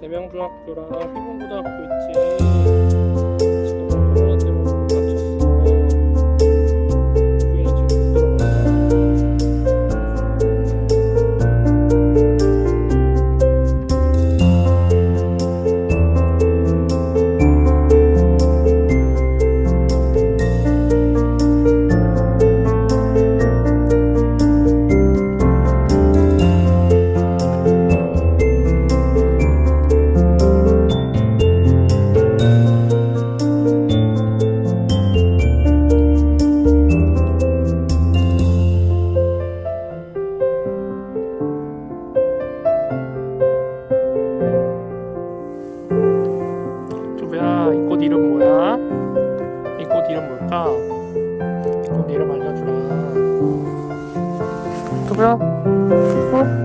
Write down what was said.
대명중학교랑 휘문고등학교 있지. 이 꽃 이름 뭘까? 이 꽃 이름 알려주라 두배야 어?